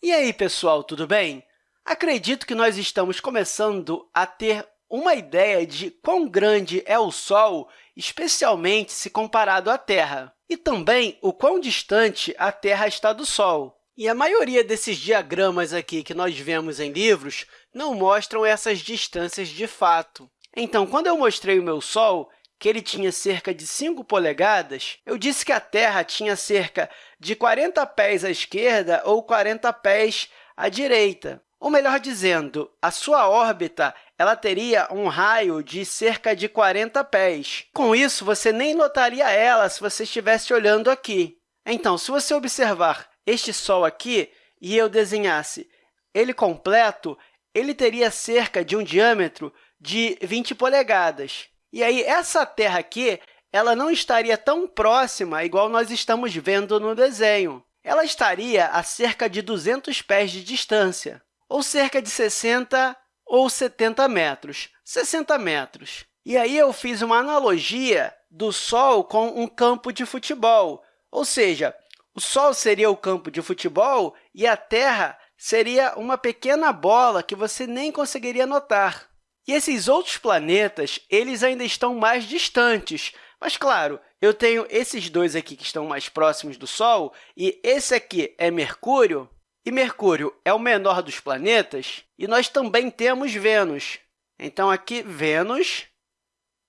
E aí, pessoal, tudo bem? Acredito que nós estamos começando a ter uma ideia de quão grande é o Sol, especialmente se comparado à Terra, e também o quão distante a Terra está do Sol. E a maioria desses diagramas aqui que nós vemos em livros não mostram essas distâncias de fato. Então, quando eu mostrei o meu Sol, que ele tinha cerca de 5 polegadas, eu disse que a Terra tinha cerca de 40 pés à esquerda ou 40 pés à direita. Ou melhor dizendo, a sua órbita ela teria um raio de cerca de 40 pés. Com isso, você nem notaria ela se você estivesse olhando aqui. Então, se você observar este Sol aqui e eu desenhasse ele completo, ele teria cerca de um diâmetro de 20 polegadas. E aí, essa Terra aqui ela não estaria tão próxima igual nós estamos vendo no desenho. Ela estaria a cerca de 200 pés de distância, ou cerca de 60 ou 70 metros, 60 metros. E aí eu fiz uma analogia do Sol com um campo de futebol, ou seja, o Sol seria o campo de futebol e a Terra seria uma pequena bola que você nem conseguiria notar. E esses outros planetas eles ainda estão mais distantes, mas, claro, eu tenho esses dois aqui que estão mais próximos do Sol, e esse aqui é Mercúrio, e Mercúrio é o menor dos planetas, e nós também temos Vênus. Então, aqui, Vênus,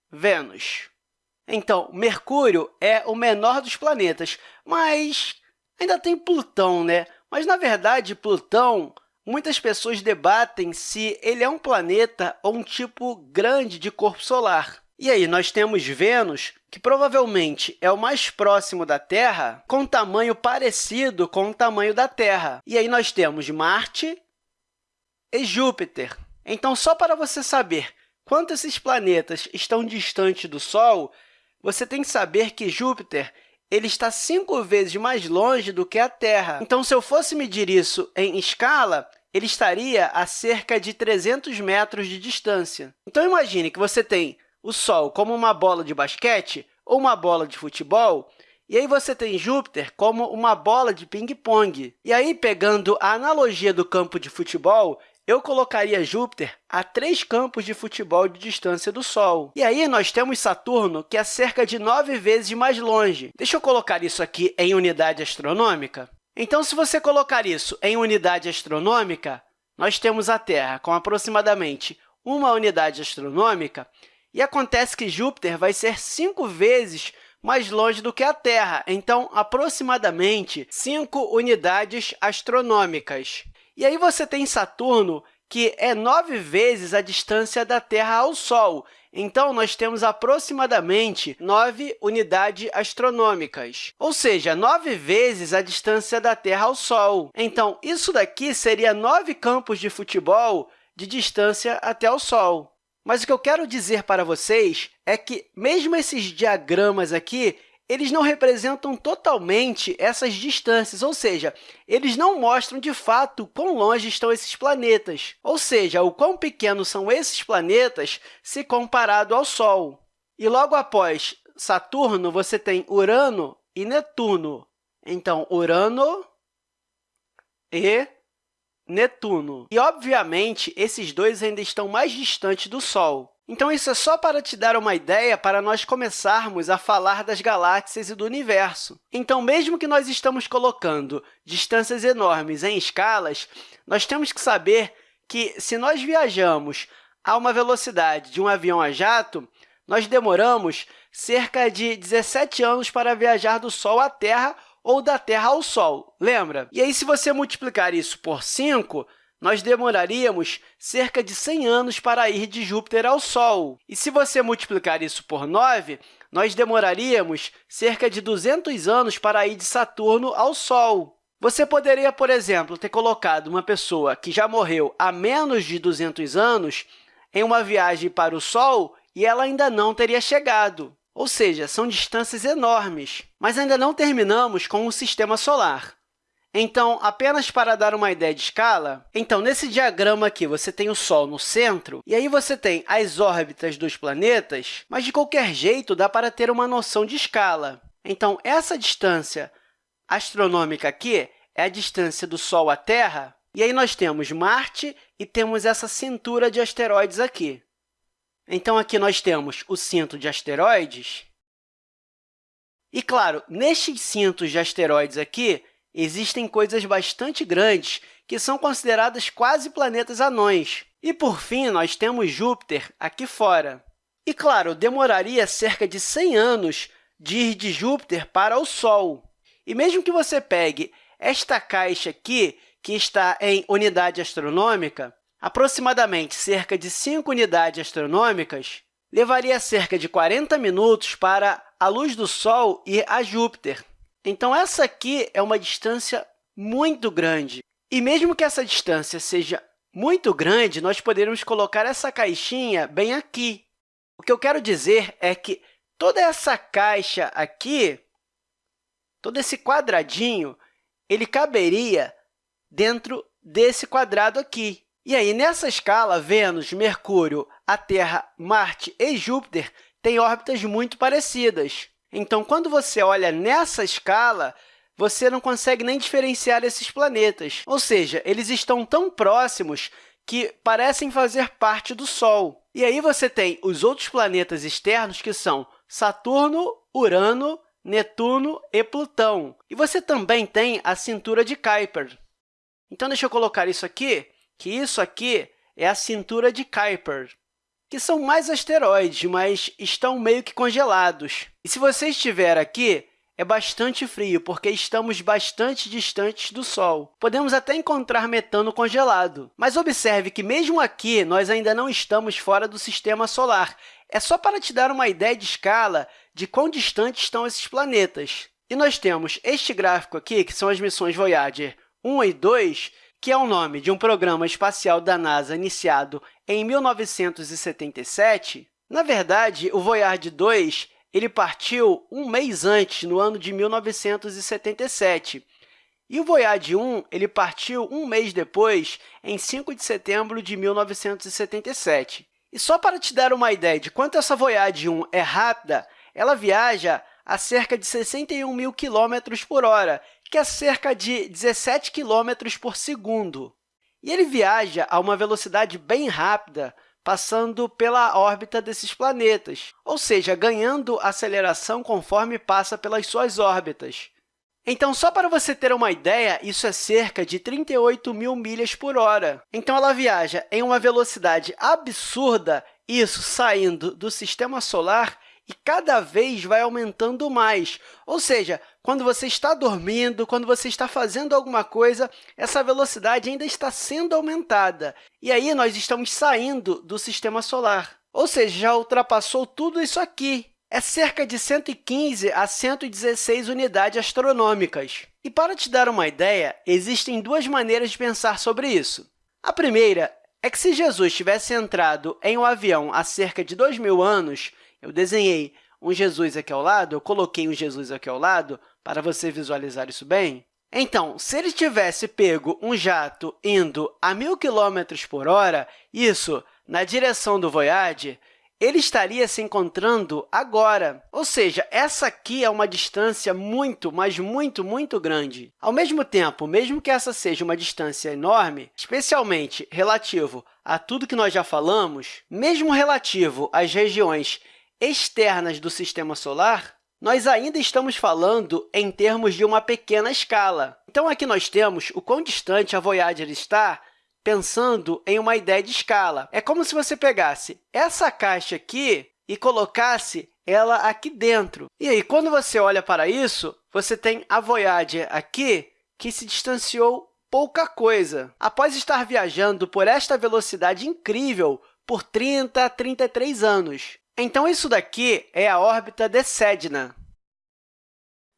Vênus. Então, Mercúrio é o menor dos planetas, mas ainda tem Plutão, né? Mas, na verdade, Plutão Muitas pessoas debatem se ele é um planeta ou um tipo grande de corpo solar. E aí, nós temos Vênus, que provavelmente é o mais próximo da Terra, com tamanho parecido com o tamanho da Terra. E aí, nós temos Marte e Júpiter. Então, só para você saber quanto esses planetas estão distantes do Sol, você tem que saber que Júpiter ele está cinco vezes mais longe do que a Terra. Então, se eu fosse medir isso em escala, ele estaria a cerca de 300 metros de distância. Então, imagine que você tem o Sol como uma bola de basquete ou uma bola de futebol, e aí você tem Júpiter como uma bola de ping-pong. E aí, pegando a analogia do campo de futebol, eu colocaria Júpiter a três campos de futebol de distância do Sol. E aí, nós temos Saturno, que é cerca de nove vezes mais longe. Deixa eu colocar isso aqui em unidade astronômica. Então, se você colocar isso em unidade astronômica, nós temos a Terra com aproximadamente uma unidade astronômica, e acontece que Júpiter vai ser cinco vezes mais longe do que a Terra, então, aproximadamente 5 unidades astronômicas. E aí você tem Saturno, que é nove vezes a distância da Terra ao Sol, então, nós temos aproximadamente 9 unidades astronômicas, ou seja, 9 vezes a distância da Terra ao Sol. Então, isso daqui seria 9 campos de futebol de distância até o Sol. Mas o que eu quero dizer para vocês é que, mesmo esses diagramas aqui, eles não representam totalmente essas distâncias, ou seja, eles não mostram, de fato, quão longe estão esses planetas, ou seja, o quão pequenos são esses planetas se comparado ao Sol. E logo após Saturno, você tem Urano e Netuno. Então, Urano e Netuno. E, obviamente, esses dois ainda estão mais distantes do Sol. Então, isso é só para te dar uma ideia para nós começarmos a falar das galáxias e do universo. Então, mesmo que nós estamos colocando distâncias enormes em escalas, nós temos que saber que, se nós viajamos a uma velocidade de um avião a jato, nós demoramos cerca de 17 anos para viajar do Sol à Terra ou da Terra ao Sol, lembra? E aí, se você multiplicar isso por 5, nós demoraríamos cerca de 100 anos para ir de Júpiter ao Sol. E se você multiplicar isso por 9, nós demoraríamos cerca de 200 anos para ir de Saturno ao Sol. Você poderia, por exemplo, ter colocado uma pessoa que já morreu há menos de 200 anos em uma viagem para o Sol e ela ainda não teria chegado. Ou seja, são distâncias enormes. Mas ainda não terminamos com o Sistema Solar. Então, apenas para dar uma ideia de escala, então, nesse diagrama aqui, você tem o Sol no centro, e aí você tem as órbitas dos planetas, mas, de qualquer jeito, dá para ter uma noção de escala. Então, essa distância astronômica aqui é a distância do Sol à Terra, e aí nós temos Marte e temos essa cintura de asteroides aqui. Então, aqui nós temos o cinto de asteroides. E, claro, nestes cintos de asteroides aqui, existem coisas bastante grandes que são consideradas quase planetas anões. E, por fim, nós temos Júpiter aqui fora. E, claro, demoraria cerca de 100 anos de ir de Júpiter para o Sol. E mesmo que você pegue esta caixa aqui, que está em unidade astronômica, aproximadamente cerca de 5 unidades astronômicas, levaria cerca de 40 minutos para a luz do Sol ir a Júpiter. Então, essa aqui é uma distância muito grande. E mesmo que essa distância seja muito grande, nós poderíamos colocar essa caixinha bem aqui. O que eu quero dizer é que toda essa caixa aqui, todo esse quadradinho, ele caberia dentro desse quadrado aqui. E aí, nessa escala, Vênus, Mercúrio, a Terra, Marte e Júpiter têm órbitas muito parecidas. Então, quando você olha nessa escala, você não consegue nem diferenciar esses planetas. Ou seja, eles estão tão próximos que parecem fazer parte do Sol. E aí você tem os outros planetas externos, que são Saturno, Urano, Netuno e Plutão. E você também tem a cintura de Kuiper. Então, deixa eu colocar isso aqui, que isso aqui é a cintura de Kuiper, que são mais asteroides, mas estão meio que congelados. E se você estiver aqui, é bastante frio, porque estamos bastante distantes do Sol. Podemos até encontrar metano congelado, mas observe que, mesmo aqui, nós ainda não estamos fora do Sistema Solar. É só para te dar uma ideia de escala de quão distantes estão esses planetas. E nós temos este gráfico aqui, que são as missões Voyager 1 e 2, que é o nome de um programa espacial da NASA iniciado em 1977. Na verdade, o Voyager 2 ele partiu um mês antes, no ano de 1977, e o Voyager 1 ele partiu um mês depois, em 5 de setembro de 1977. E só para te dar uma ideia de quanto essa Voyager 1 é rápida, ela viaja a cerca de 61 mil quilômetros por hora, que é cerca de 17 km por segundo. E ele viaja a uma velocidade bem rápida, passando pela órbita desses planetas, ou seja, ganhando aceleração conforme passa pelas suas órbitas. Então, só para você ter uma ideia, isso é cerca de 38 mil milhas por hora. Então, ela viaja em uma velocidade absurda, isso saindo do Sistema Solar e cada vez vai aumentando mais. Ou seja, quando você está dormindo, quando você está fazendo alguma coisa, essa velocidade ainda está sendo aumentada. E aí, nós estamos saindo do Sistema Solar. Ou seja, já ultrapassou tudo isso aqui. É cerca de 115 a 116 unidades astronômicas. E, para te dar uma ideia, existem duas maneiras de pensar sobre isso. A primeira é que, se Jesus tivesse entrado em um avião há cerca de 2 mil anos, eu desenhei um Jesus aqui ao lado, eu coloquei um Jesus aqui ao lado para você visualizar isso bem. Então, se ele tivesse pego um jato indo a 1.000 km por hora, isso na direção do Voyager, ele estaria se encontrando agora. Ou seja, essa aqui é uma distância muito, mas muito, muito grande. Ao mesmo tempo, mesmo que essa seja uma distância enorme, especialmente relativo a tudo que nós já falamos, mesmo relativo às regiões externas do Sistema Solar, nós ainda estamos falando em termos de uma pequena escala. Então, aqui nós temos o quão distante a Voyager está pensando em uma ideia de escala. É como se você pegasse essa caixa aqui e colocasse ela aqui dentro. E aí, quando você olha para isso, você tem a Voyager aqui, que se distanciou pouca coisa. Após estar viajando por esta velocidade incrível por 30 a 33 anos. Então, isso daqui é a órbita de Sedna.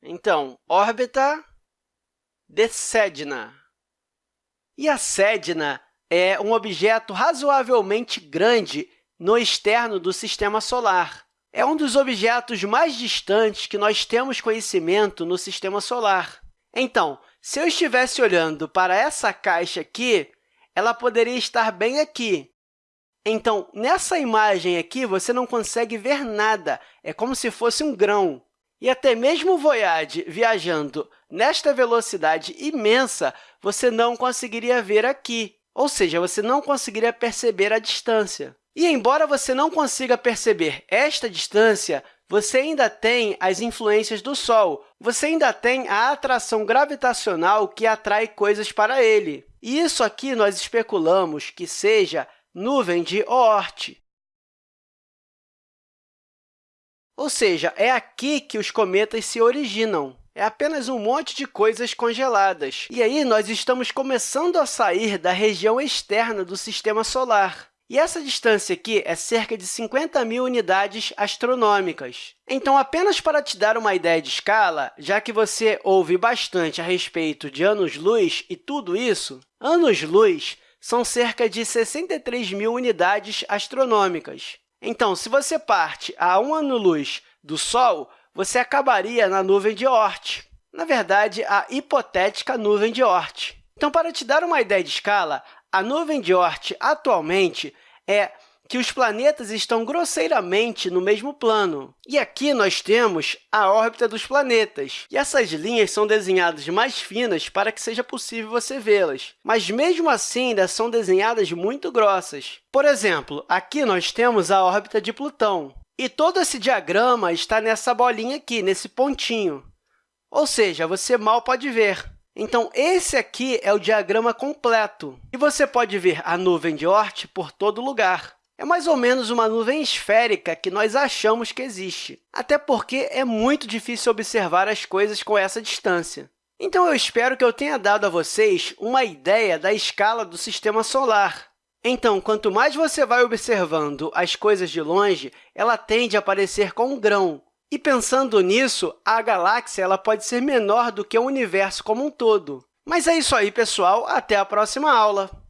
Então, órbita de Sedna. E a Sedna é um objeto razoavelmente grande no externo do Sistema Solar. É um dos objetos mais distantes que nós temos conhecimento no Sistema Solar. Então, se eu estivesse olhando para essa caixa aqui, ela poderia estar bem aqui, então, nessa imagem aqui, você não consegue ver nada, é como se fosse um grão. E até mesmo o Voyage viajando nesta velocidade imensa, você não conseguiria ver aqui, ou seja, você não conseguiria perceber a distância. E, embora você não consiga perceber esta distância, você ainda tem as influências do Sol, você ainda tem a atração gravitacional que atrai coisas para ele. E isso aqui nós especulamos que seja nuvem de Oort. Ou seja, é aqui que os cometas se originam. É apenas um monte de coisas congeladas. E aí, nós estamos começando a sair da região externa do Sistema Solar. E essa distância aqui é cerca de 50 mil unidades astronômicas. Então, apenas para te dar uma ideia de escala, já que você ouve bastante a respeito de anos-luz e tudo isso, anos-luz são cerca de 63 mil unidades astronômicas. Então, se você parte a um ano-luz do Sol, você acabaria na nuvem de Oort, na verdade, a hipotética nuvem de Oort. Então, para te dar uma ideia de escala, a nuvem de Oort, atualmente, é que os planetas estão grosseiramente no mesmo plano. E aqui nós temos a órbita dos planetas. E essas linhas são desenhadas mais finas para que seja possível você vê-las. Mas, mesmo assim, ainda são desenhadas muito grossas. Por exemplo, aqui nós temos a órbita de Plutão. E todo esse diagrama está nessa bolinha aqui, nesse pontinho. Ou seja, você mal pode ver. Então, esse aqui é o diagrama completo. E você pode ver a nuvem de Oort por todo lugar. É mais ou menos uma nuvem esférica que nós achamos que existe, até porque é muito difícil observar as coisas com essa distância. Então, eu espero que eu tenha dado a vocês uma ideia da escala do Sistema Solar. Então, quanto mais você vai observando as coisas de longe, ela tende a parecer com um grão, e pensando nisso, a galáxia ela pode ser menor do que o universo como um todo. Mas é isso aí, pessoal. Até a próxima aula!